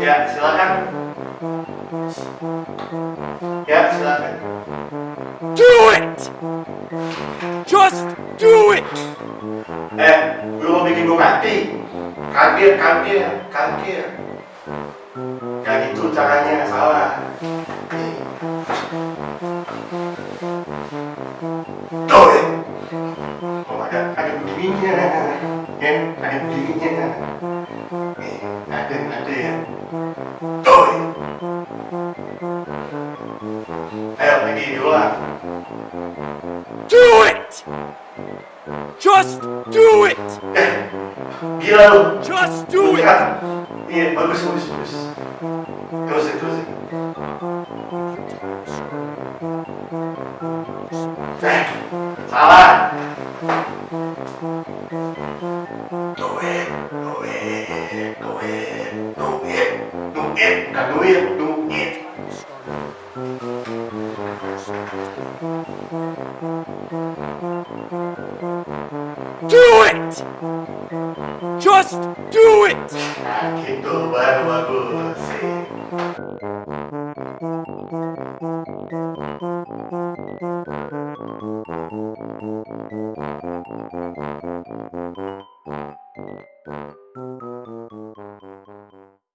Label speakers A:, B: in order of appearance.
A: Ya, silakan. Ya, silakan.
B: Do it! Just do it!
A: Eh, lu mau bikin gue mati? Kaget, kaget, kaget. Gak gitu caranya, salah. Tuh, ya. Oh, ada, ada begininya. Ya, ada begininya. Eh, ada, ada ya. Tuh. ya. Ayo, lagi dulu lah.
B: Do it! Just do it!
A: Eh, gila lu.
B: Just do it!
A: Iya, bagus, bagus, bagus. Terusin, terusin. Eh, salah. Duit, duit, duit, duit, bukan duit, duit.
B: Do it! Just do it!
A: Baru bagus. Mm-hmm.